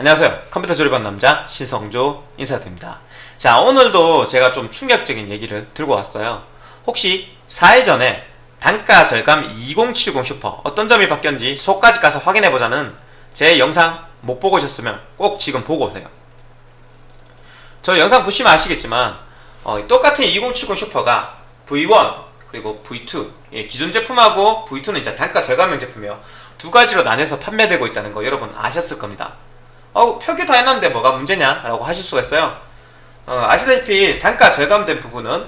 안녕하세요. 컴퓨터 조립하는 남자 신성조 인사드립니다. 자 오늘도 제가 좀 충격적인 얘기를 들고 왔어요. 혹시 4일 전에 단가 절감 2070 슈퍼 어떤 점이 바뀌었는지 속까지 가서 확인해보자는 제 영상 못 보고 오셨으면 꼭 지금 보고 오세요. 저 영상 보시면 아시겠지만 어, 똑같은 2070 Super가 V1 그리고 V2 예, 기존 제품하고 V2는 이제 단가 절감형 제품이요. 두 가지로 나뉘어서 판매되고 있다는 거 여러분 아셨을 겁니다 어 표기 다 해놨는데 뭐가 문제냐? 라고 하실 수가 있어요. 어, 아시다시피 단가 절감된 부분은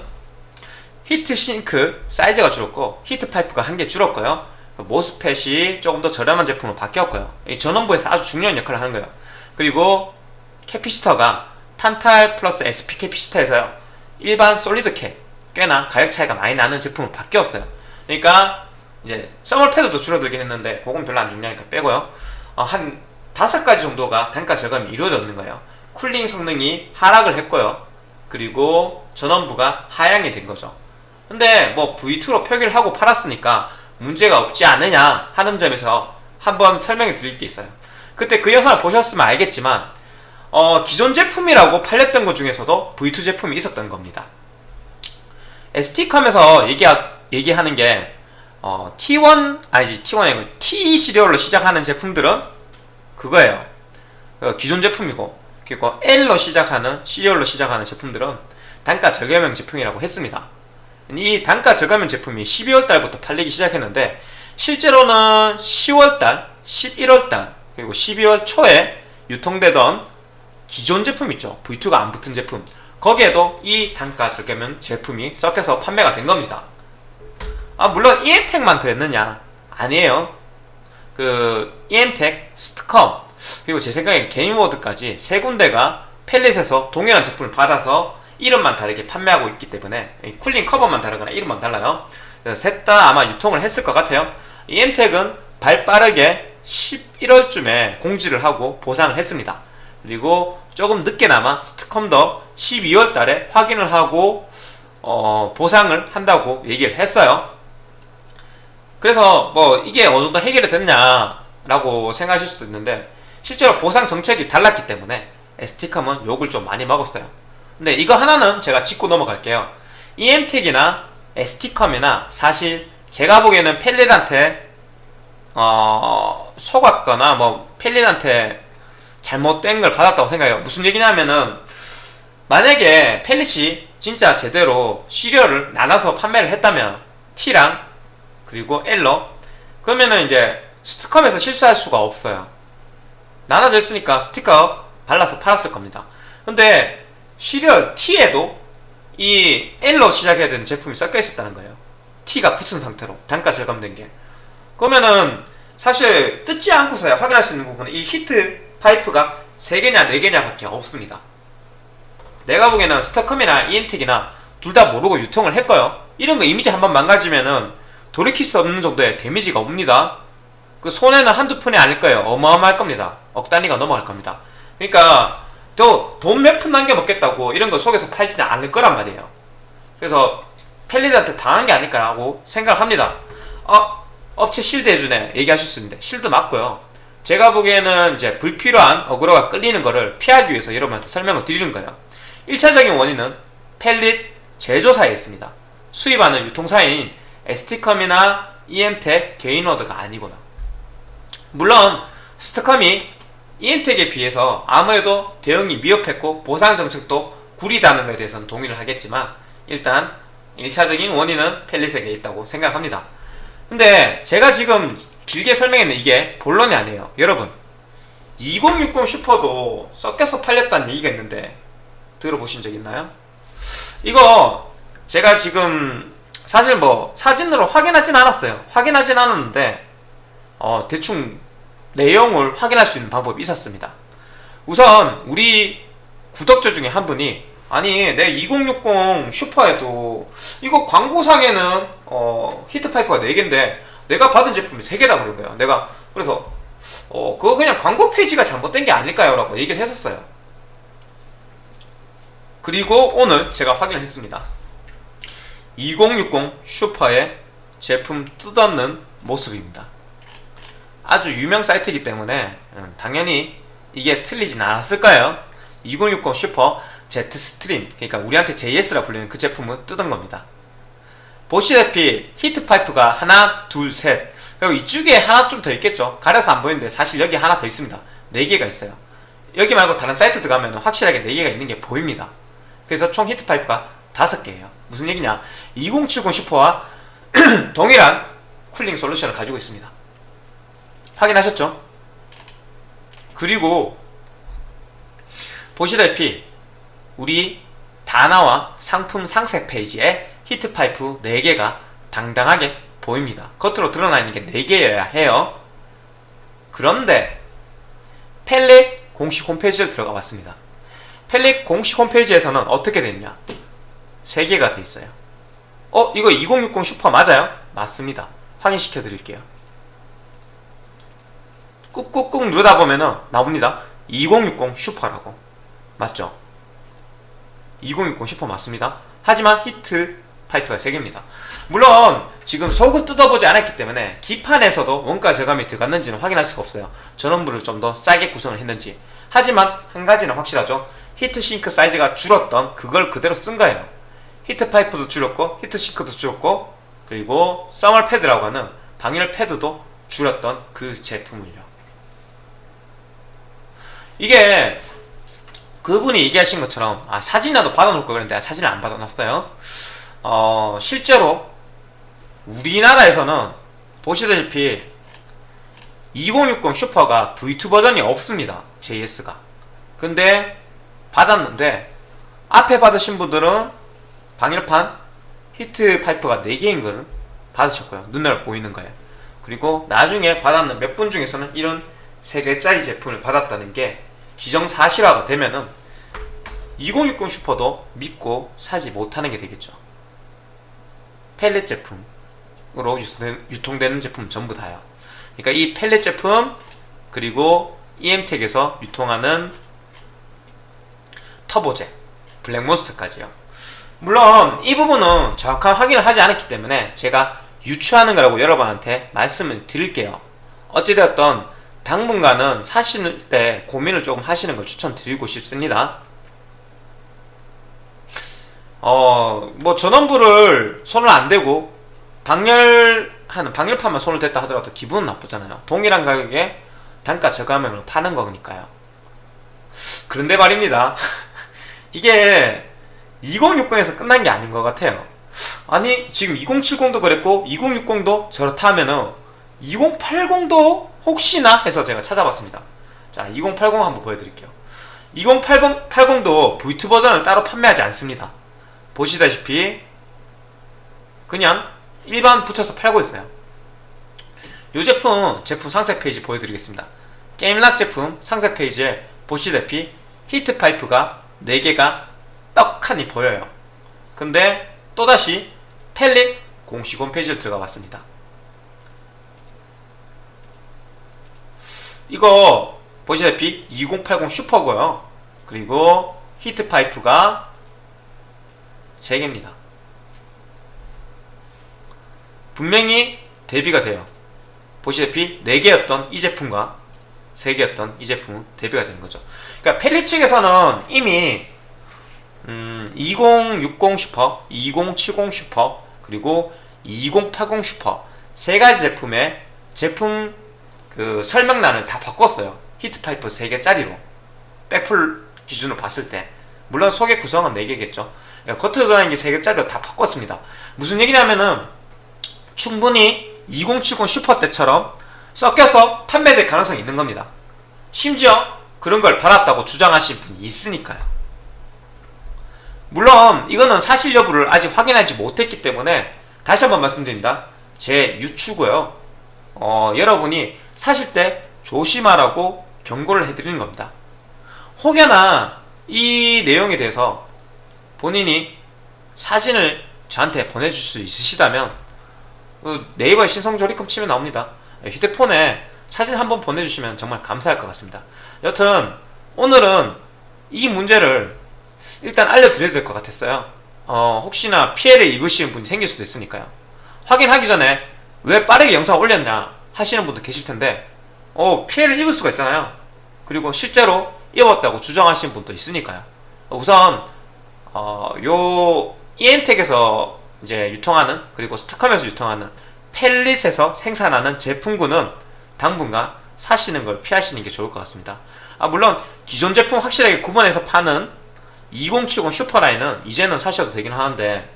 heat sink 사이즈가 줄었고 heat pipe가 한 개 줄었고요. MOSFET이 조금 더 저렴한 제품으로 바뀌었고요. 이 전원부에서 아주 중요한 역할을 하는 거예요. 그리고 capacitor가 탄탈 플러스 SP 캐피시터에서요 일반 solid cap 꽤나 가격 차이가 많이 나는 제품으로 바뀌었어요. 그러니까 이제 서멀 패드도 줄어들긴 했는데 그건 별로 안 중요하니까 빼고요. 어, 한 다섯 가지 정도가 단가 절감이 이루어졌는 거예요. 쿨링 성능이 하락을 했고요. 그리고 전원부가 하향이 된 거죠. 근데 뭐 V2로 표기를 하고 팔았으니까 문제가 없지 않느냐 하는 점에서 한번 설명을 드릴 게 있어요. 그때 그 영상을 보셨으면 알겠지만 어, 기존 제품이라고 팔렸던 것 중에서도 V2 제품이 있었던 겁니다. ST컴에서 얘기하, 얘기하는 게 어, T1 아니지 T1이 아니고 T 시리얼로 시작하는 제품들은 그거예요. 어, 기존 제품이고 그리고 L로 시작하는 시리얼로 시작하는 제품들은 단가 절감형 제품이라고 했습니다. 이 단가 절감형 제품이 12월 달부터 팔리기 시작했는데 실제로는 10월 달, 11월 달 그리고 12월 초에 유통되던 기존 제품 있죠? V2가 안 붙은 제품. 거기에도 이 단가 절감형 제품이 섞여서 판매가 된 겁니다. 아 물론 EM텍만 그랬느냐? 아니에요 그 EM텍, 스타컴 그리고 제 생각엔 게인워드까지 세 군데가 펠릿에서 동일한 제품을 받아서 이름만 다르게 판매하고 있기 때문에 cooling 커버만 다르거나 이름만 달라요. 셋 다 아마 유통을 했을 것 같아요. EM텍은 발빠르게 11월쯤에 공지를 하고 보상을 했습니다. 그리고 조금 늦게나마 스트컴도 12월 달에 확인을 하고 어, 보상을 한다고 얘기를 했어요 그래서 뭐 이게 어느 정도 해결이 됐냐라고 생각하실 수도 있는데 실제로 보상 정책이 달랐기 때문에 ST컴은 욕을 좀 많이 먹었어요. 근데 이거 하나는 제가 짚고 넘어갈게요. EM텍이나 ST컴이나 사실 제가 보기에는 펠릿한테 어, 속았거나 뭐 펠릿한테 잘못된 걸 받았다고 생각해요. 무슨 얘기냐면은 만약에 펠릿이 진짜 제대로 시리얼을 나눠서 판매를 했다면 T랑 그리고 L로 그러면은 이제 스티컴에서 실수할 수가 없어요. 나눠져 있으니까 스티커 발라서 팔았을 겁니다. 근데 시리얼 T에도 이 L로 시작해야 되는 제품이 섞여 있었다는 거예요. T가 붙은 상태로 단가 절감된 게. 그러면은 사실 뜯지 않고서야 확인할 수 있는 부분은 이 heat pipe가 3개냐 4개냐 밖에 없습니다. 내가 보기에는 스타컴이나 EM텍이나 둘 다 모르고 유통을 했고요. 이런 거 이미지 한번 망가지면은 돌이킬 수 없는 정도의 데미지가 옵니다. 그 손해는 한두 푼이 아닐 거예요. 어마어마할 겁니다. 억 단위가 넘어갈 겁니다. 그러니까 또 돈 몇 푼 남겨 먹겠다고 이런 거 속여서 팔지는 않을 거란 말이에요. 그래서 펠리드한테 당한 게 아닐까라고 생각합니다. 어, 업체 실드 해주네. 얘기하실 수 있는데. 실드 맞고요. 제가 보기에는 이제 불필요한 어그로가 끌리는 거를 피하기 위해서 여러분한테 설명을 드리는 거예요. 1차적인 원인은 펠릿 제조사에 있습니다. 수입하는 유통사인 ST컴이나 EM텍 개인워드가 아니구나. 물론 스트컴이 EM텍에 비해서 아무래도 대응이 미흡했고 보상 정책도 구리다는 것에 대해서는 동의를 하겠지만 일단 1차적인 원인은 펠릿에게 있다고 생각합니다. 근데 제가 지금 길게 설명했는 이게 본론이 아니에요. 여러분 2060 슈퍼도 섞여서 팔렸다는 얘기가 있는데 들어보신 적 있나요? 이거 제가 지금 사실 뭐 사진으로 확인하진 않았어요. 확인하진 않았는데 어 대충 내용을 확인할 수 있는 방법이 있었습니다. 우선 우리 구독자 중에 한 분이 아니 내 2060 슈퍼에도 이거 광고상에는 어 히트파이프가 4개인데 내가 받은 제품이 3개다 그런 거예요. 내가 그래서 어 그거 그냥 광고 페이지가 잘못된 게 아닐까요? 라고 얘기를 했었어요. 그리고 오늘 제가 확인을 했습니다 2060 슈퍼의 제품 뜯었는 모습입니다 아주 유명 사이트이기 때문에 음, 당연히 이게 틀리진 않았을 까요? 2060 슈퍼 JetStream 그러니까 우리한테 JS라 불리는 그 제품은 뜯은 겁니다. 보시다시피 heat pipe가 하나, 둘, 셋 그리고 이쪽에 하나 좀 더 있겠죠. 가려서 안 보이는데 사실 여기 하나 더 있습니다. 네 개가 있어요. 여기 말고 다른 사이트 들어가면 확실하게 네 개가 있는 게 보입니다. 그래서 총 heat pipe가 다섯 개예요. 무슨 얘기냐? 2070 슈퍼와 동일한 cooling solution을 가지고 있습니다. 확인하셨죠? 그리고 보시다시피 우리 다나와 상품 상세 페이지에 heat pipe 4개가 당당하게 보입니다. 겉으로 드러나 있는 게 4개여야 해요. 그런데 펠릿 공식 홈페이지를 들어가 봤습니다. 펠릿 공식 홈페이지에서는 어떻게 됐냐? 3개가 돼 있어요. 어? 이거 2060 슈퍼 맞아요? 맞습니다. 확인시켜 드릴게요. 꾹꾹꾹 누르다 보면은 나옵니다. 2060 슈퍼라고. 맞죠? 2060 슈퍼 맞습니다. 하지만 heat pipe가 3개입니다. 물론 지금 속을 뜯어보지 않았기 때문에 기판에서도 원가 절감이 들어갔는지는 확인할 수가 없어요. 전원부를 좀 더 싸게 구성을 했는지. 하지만 한 가지는 확실하죠. heat sink 사이즈가 줄었던 그걸 그대로 쓴 거예요. heat pipe도 줄였고 heat sink도 줄였고 그리고 thermal pad라고 하는 방열 패드도 줄였던 그 제품을요. 이게 그분이 얘기하신 것처럼 아 사진이라도 받아놓을 걸 그랬는데 사진을 안 받아놨어요. 어 실제로 우리나라에서는 보시다시피 2060 슈퍼가 V2 버전이 없습니다. JS가. 근데 받았는데 앞에 받으신 분들은 방열판 히트 파이프가 4개인 걸 받으셨고요. 눈에 보이는 거예요. 그리고 나중에 받았는 몇 분 중에서는 이런 3개짜리 제품을 받았다는 게 기정사실화가 되면은 2060 슈퍼도 믿고 사지 못하는 게 되겠죠. 펠렛 제품으로 유통되는 제품 전부 다요. 그러니까 이 펠렛 제품 그리고 EM텍에서 유통하는 터보제, 블랙몬스터까지요. 물론 이 부분은 정확한 확인을 하지 않았기 때문에 제가 유추하는 거라고 여러분한테 말씀을 드릴게요. 어찌되었던 당분간은 사실 때 고민을 조금 하시는 걸 추천드리고 싶습니다. 어, 뭐 전원부를 손을 안 대고 방열하는 방열판만 손을 댔다 하더라도 기분은 나쁘잖아요. 동일한 가격에 단가 저감형으로 파는 거니까요. 그런데 말입니다. 이게 2060에서 끝난 게 아닌 것 같아요. 아니 지금 2070도 그랬고 2060도 저렇다 하면은 2080도 혹시나 해서 제가 찾아봤습니다. 자, 2080 한번 보여드릴게요. 2080도 V2 버전을 따로 판매하지 않습니다. 보시다시피 그냥 일반 붙여서 팔고 있어요. 이 제품 제품 상세 페이지 보여드리겠습니다. 게임락 제품 상세 페이지에 보시다시피 heat pipe가 4개가 떡하니 보여요. 근데 또다시 펠릿 공식 홈페이지를 들어가 봤습니다. 이거 보시다시피 2080 슈퍼고요. 그리고 heat pipe가 3개입니다. 분명히 대비가 돼요. 보시다시피 4개였던 이 제품과 3개였던 이 제품은 대비가 되는 거죠. 그러니까 펠릿 측에서는 이미 음, 2060 슈퍼, 2070 슈퍼, 그리고 2080 슈퍼 세 가지 제품의 제품 그 설명란을 다 바꿨어요. 히트파이프 3개짜리로 백풀 기준으로 봤을 때 물론 속의 구성은 4개겠죠. 겉으로 드러나는 게 3개짜리로 다 바꿨습니다. 무슨 얘기냐면은 충분히 2070 슈퍼 때처럼 섞여서 판매될 가능성이 있는 겁니다. 심지어 그런 걸 받았다고 주장하신 분이 있으니까요. 물론 이거는 사실 여부를 아직 확인하지 못했기 때문에 다시 한번 말씀드립니다. 제 유추고요. 어, 여러분이 사실 때 조심하라고 경고를 해드리는 겁니다. 혹여나 이 내용에 대해서 본인이 사진을 저한테 보내줄 수 있으시다면 그 네이버에 신성조리금 치면 나옵니다. 휴대폰에 사진 한번 보내주시면 정말 감사할 것 같습니다. 여튼 오늘은 이 문제를 일단 알려드려야 될 것 같았어요. 어, 혹시나 피해를 입으시는 분이 생길 수도 있으니까요. 확인하기 전에 왜 빠르게 영상 올렸냐 하시는 분도 계실 텐데 어, 피해를 입을 수가 있잖아요. 그리고 실제로 입었다고 주장하시는 분도 있으니까요. 우선 어, 요 EM텍에서 이제 유통하는 그리고 스타컴에서 유통하는 펠릿에서 생산하는 제품군은 당분간 사시는 걸 피하시는 게 좋을 것 같습니다. 아 물론 기존 제품 확실하게 구분해서 파는 2070 슈퍼라인은 이제는 사셔도 되긴 하는데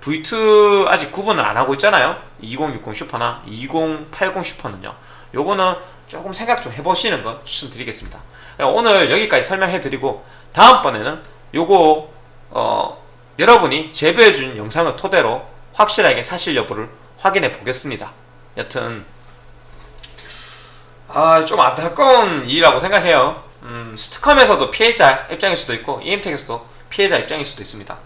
V2 아직 구분을 안 하고 있잖아요. 2060 슈퍼나 2080 슈퍼는요. 요거는 조금 생각 좀 해보시는 거 추천드리겠습니다. 오늘 여기까지 설명해드리고 다음번에는 요거 어, 여러분이 제보해준 영상을 토대로 확실하게 사실 여부를 확인해 보겠습니다. 여튼 아, 좀 안타까운 일이라고 생각해요. 음, 스트컴에서도 피해자 입장일 수도 있고 EM텍에서도 피해자 입장일 수도 있습니다.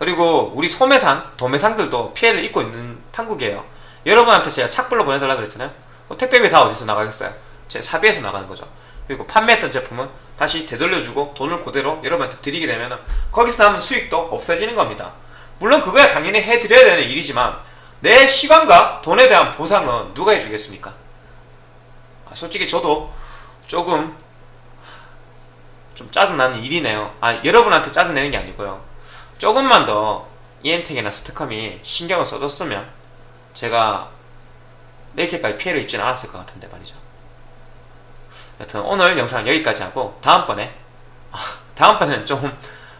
그리고 우리 소매상, 도매상들도 피해를 입고 있는 판국이에요. 여러분한테 제가 착불로 보내달라 그랬잖아요. 어, 택배비 다 어디서 나가겠어요? 제 사비에서 나가는 거죠. 그리고 판매했던 제품은 다시 되돌려주고 돈을 그대로 여러분한테 드리게 되면 거기서 남은 수익도 없어지는 겁니다. 물론 그거야 당연히 해드려야 되는 일이지만 내 시간과 돈에 대한 보상은 누가 해주겠습니까? 아, 솔직히 저도 조금 좀 짜증나는 일이네요. 아 여러분한테 짜증내는 게 아니고요. 조금만 더 EM텍이나 스트컴이 신경을 써줬으면 제가 이렇게까지 피해를 입지는 않았을 것 같은데 말이죠. 여튼 오늘 영상은 여기까지 하고 다음번에 아, 다음번에는 좀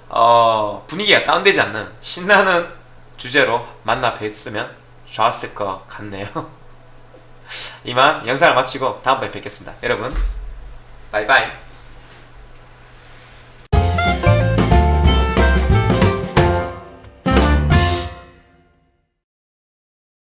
어, 분위기가 다운되지 않는 신나는 주제로 만나 뵀으면 좋았을 것 같네요. 이만 영상을 마치고 다음번에 뵙겠습니다. 여러분 바이바이